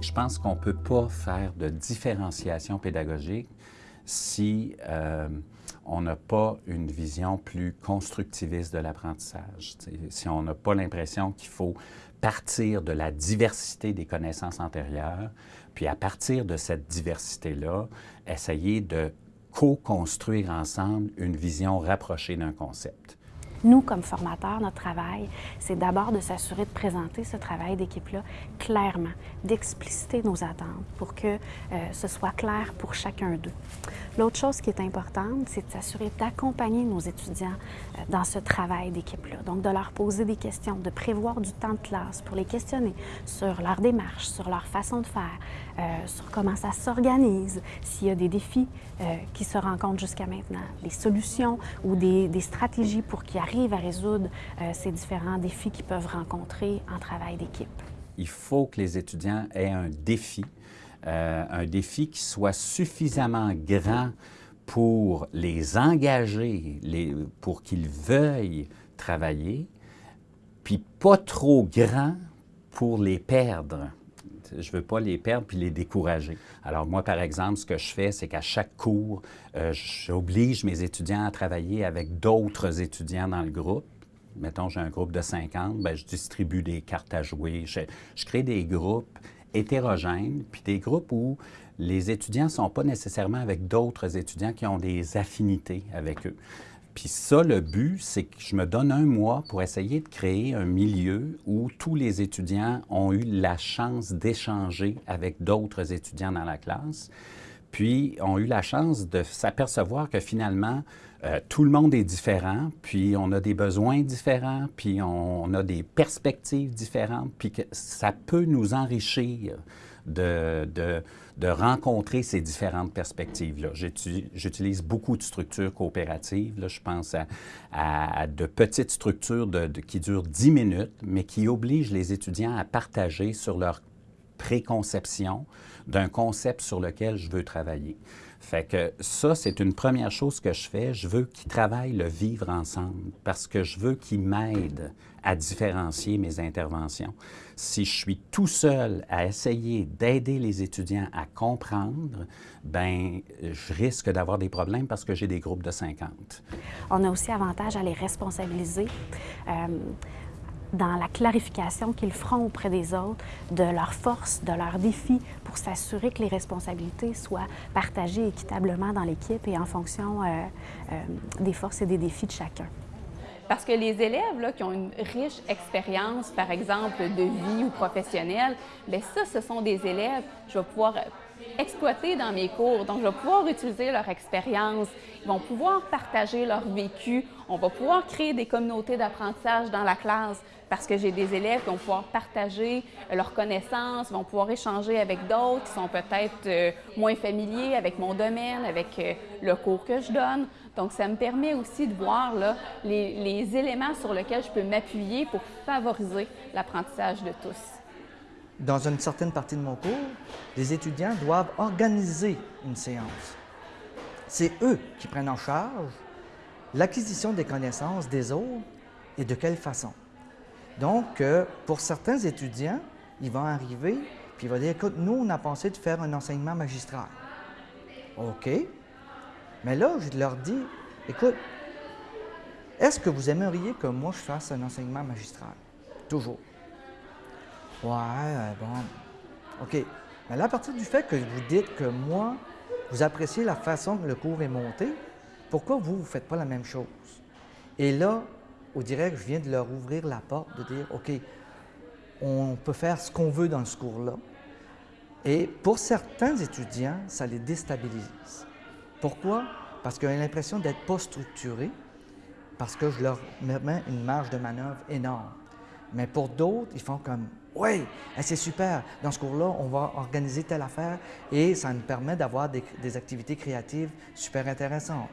je pense qu'on ne peut pas faire de différenciation pédagogique si euh, on n'a pas une vision plus constructiviste de l'apprentissage. Si on n'a pas l'impression qu'il faut partir de la diversité des connaissances antérieures, puis à partir de cette diversité-là, essayer de co-construire ensemble une vision rapprochée d'un concept. Nous, comme formateurs, notre travail, c'est d'abord de s'assurer de présenter ce travail d'équipe-là clairement, d'expliciter nos attentes pour que euh, ce soit clair pour chacun d'eux. L'autre chose qui est importante, c'est de s'assurer d'accompagner nos étudiants euh, dans ce travail d'équipe-là. Donc, de leur poser des questions, de prévoir du temps de classe pour les questionner sur leur démarche, sur leur façon de faire, euh, sur comment ça s'organise, s'il y a des défis qui se rencontrent jusqu'à maintenant, des solutions ou des, des stratégies pour qu'ils arrive à résoudre euh, ces différents défis qu'ils peuvent rencontrer en travail d'équipe. Il faut que les étudiants aient un défi, euh, un défi qui soit suffisamment grand pour les engager, les, pour qu'ils veuillent travailler, puis pas trop grand pour les perdre. Je ne veux pas les perdre puis les décourager. Alors moi, par exemple, ce que je fais, c'est qu'à chaque cours, euh, j'oblige mes étudiants à travailler avec d'autres étudiants dans le groupe. Mettons, j'ai un groupe de 50, bien, je distribue des cartes à jouer. Je, je crée des groupes hétérogènes, puis des groupes où les étudiants ne sont pas nécessairement avec d'autres étudiants qui ont des affinités avec eux. Puis ça, le but, c'est que je me donne un mois pour essayer de créer un milieu où tous les étudiants ont eu la chance d'échanger avec d'autres étudiants dans la classe, puis ont eu la chance de s'apercevoir que finalement, euh, tout le monde est différent, puis on a des besoins différents, puis on, a des perspectives différentes, puis que ça peut nous enrichir de, de, rencontrer ces différentes perspectives-là. J'utilise beaucoup de structures coopératives. Là. Je pense à, de petites structures qui durent 10 minutes, mais qui obligent les étudiants à partager sur leur préconception d'un concept sur lequel je veux travailler. Fait que ça, c'est une première chose que je fais. Je veux qu'ils travaillent le vivre ensemble parce que je veux qu'ils m'aident à différencier mes interventions. Si je suis tout seul à essayer d'aider les étudiants à comprendre, ben je risque d'avoir des problèmes parce que j'ai des groupes de 50. On a aussi avantage à les responsabiliser. Euh, dans la clarification qu'ils feront auprès des autres de leurs forces, de leurs défis, pour s'assurer que les responsabilités soient partagées équitablement dans l'équipe et en fonction euh, euh, des forces et des défis de chacun. Parce que les élèves qui ont une riche expérience, par exemple, de vie ou professionnelle, bien ça, ce sont des élèves, je vais pouvoir exploiter dans mes cours. Donc, je vais pouvoir utiliser leur expérience. Ils vont pouvoir partager leur vécu. On va pouvoir créer des communautés d'apprentissage dans la classe parce que j'ai des élèves qui vont pouvoir partager leurs connaissances, vont pouvoir échanger avec d'autres qui sont peut-être euh, moins familiers avec mon domaine, avec euh, le cours que je donne. Donc, ça me permet aussi de voir les éléments sur lesquels je peux m'appuyer pour favoriser l'apprentissage de tous. Dans une certaine partie de mon cours, les étudiants doivent organiser une séance. C'est eux qui prennent en charge l'acquisition des connaissances des autres et de quelle façon. Donc, euh, pour certains étudiants, ils vont arriver puis ils vont dire, écoute, nous, on a pensé de faire un enseignement magistral. OK. Mais là, je leur dis, écoute, est-ce que vous aimeriez que moi, je fasse un enseignement magistral? Toujours. Ouais, bon. OK. Mais là, à partir du fait que vous dites que moi, vous appréciez la façon que le cours est monté, pourquoi vous, vous ne faites pas la même chose? Et là, au direct, je viens de leur ouvrir la porte, de dire, OK, on peut faire ce qu'on veut dans ce cours-là. Et pour certains étudiants, ça les déstabilise. Pourquoi? Parce qu'ils ont l'impression d'être pas structurés, parce que je leur mets une marge de manœuvre énorme. Mais pour d'autres, ils font comme oui, c'est super. Dans ce cours-là, on va organiser telle affaire et ça nous permet d'avoir des, activités créatives super intéressantes.